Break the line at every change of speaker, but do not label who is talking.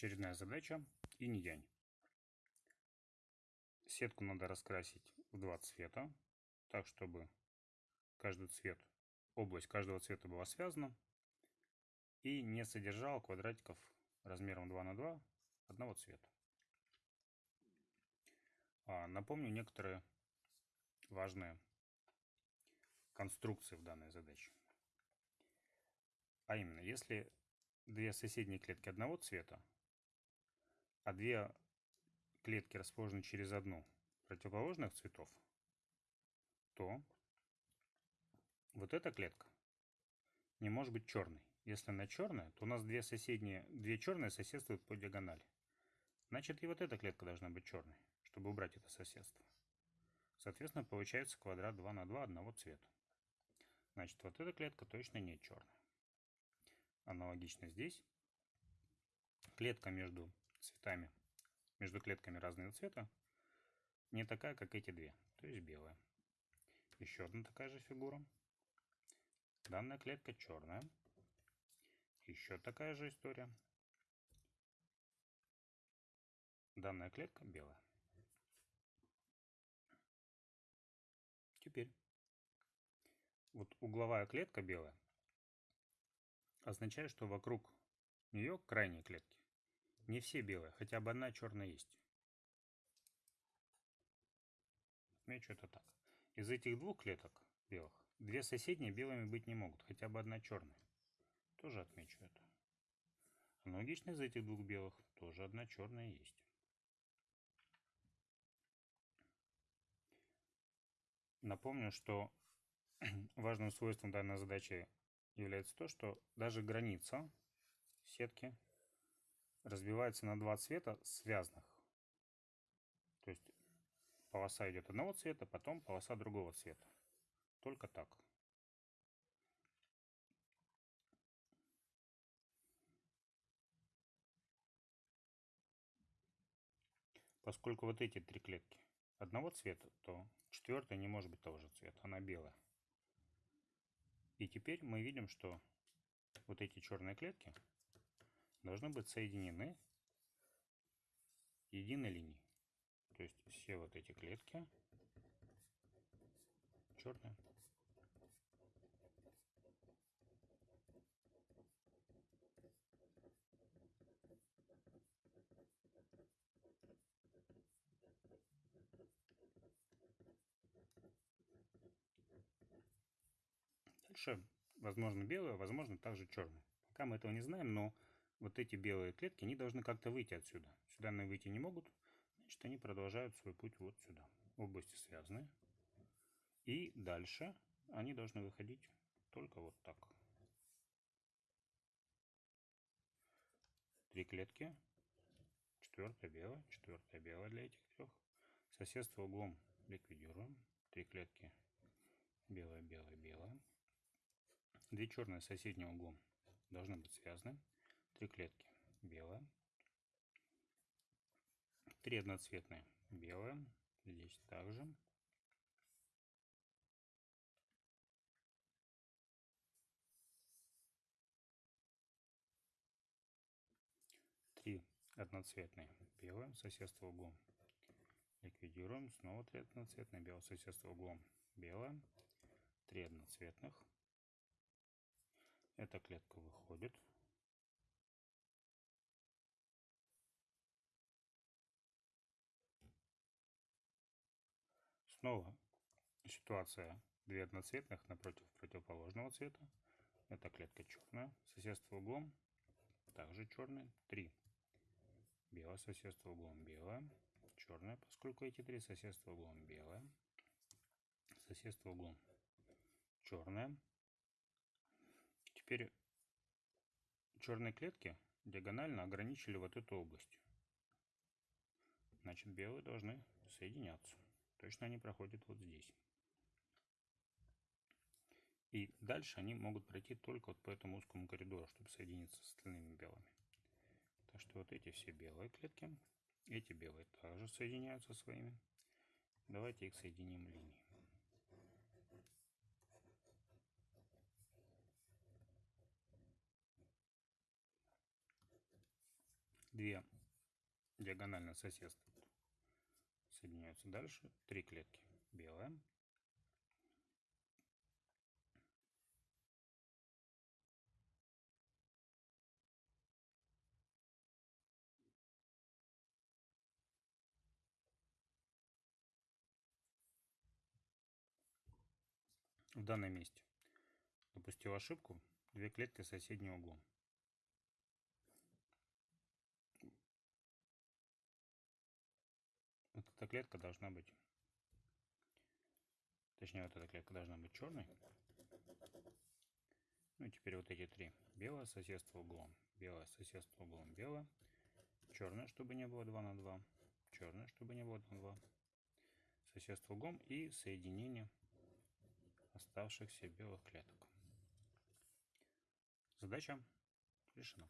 Очередная задача инь-янь. Сетку надо раскрасить в два цвета, так чтобы каждый цвет, область каждого цвета была связана и не содержала квадратиков размером 2 на 2 одного цвета. А, напомню некоторые важные конструкции в данной задаче. А именно, если две соседние клетки одного цвета, а две клетки расположены через одну противоположных цветов, то вот эта клетка не может быть черной. Если она черная, то у нас две соседние, две черные соседствуют по диагонали. Значит, и вот эта клетка должна быть черной, чтобы убрать это соседство. Соответственно, получается квадрат 2 на 2 одного цвета. Значит, вот эта клетка точно не черная. Аналогично здесь. Клетка между цветами, между клетками разного цвета, не такая, как эти две, то есть белая. Еще одна такая же фигура. Данная клетка черная. Еще такая же история. Данная клетка белая. Теперь вот угловая клетка белая означает, что вокруг нее крайние клетки. Не все белые, хотя бы одна черная есть. Отмечу это так. Из этих двух клеток белых, две соседние белыми быть не могут, хотя бы одна черная. Тоже отмечу это. Аналогично из этих двух белых тоже одна черная есть. Напомню, что важным свойством данной задачи является то, что даже граница сетки разбивается на два цвета связанных. То есть полоса идет одного цвета, потом полоса другого цвета. Только так. Поскольку вот эти три клетки одного цвета, то четвертая не может быть того же цвета, она белая. И теперь мы видим, что вот эти черные клетки должны быть соединены единой линией. То есть все вот эти клетки черные. Дальше, возможно, белые, возможно, также черные. Пока мы этого не знаем, но вот эти белые клетки, они должны как-то выйти отсюда. Сюда они выйти не могут, значит, они продолжают свой путь вот сюда. Области связаны. И дальше они должны выходить только вот так. Три клетки. Четвертая белая, четвертая белая для этих трех. Соседство углом ликвидируем. Три клетки белая, белая, белая. Две черные соседним углом должны быть связаны. Три клетки белая. Три одноцветные белая. Здесь также. Три одноцветные белые. Соседство углом ликвидируем. Снова три одноцветные белые. Соседство углом белое. Три одноцветных эта клетка выходит. Снова ситуация две одноцветных напротив противоположного цвета. Эта клетка черная. Соседство углом также черный. Три. Белое соседство углом белое. Черное, поскольку эти три соседства углом белое. Соседство углом черное. Теперь черные клетки диагонально ограничили вот эту область. Значит, белые должны соединяться. Точно они проходят вот здесь. И дальше они могут пройти только вот по этому узкому коридору, чтобы соединиться с остальными белыми. Так что вот эти все белые клетки, эти белые также соединяются своими. Давайте их соединим линией. две диагонально соседствуют. Соединяются дальше. Три клетки. Белая. В данном месте допустил ошибку. Две клетки соседнего углом. Вот эта клетка должна быть, точнее вот эта клетка должна быть черной. Ну и теперь вот эти три. Белое соседство углом, белое соседство углом, белое. Черное, чтобы не было 2 на 2. Черное, чтобы не было 2 на 2. Соседство углом и соединение оставшихся белых клеток. Задача решена.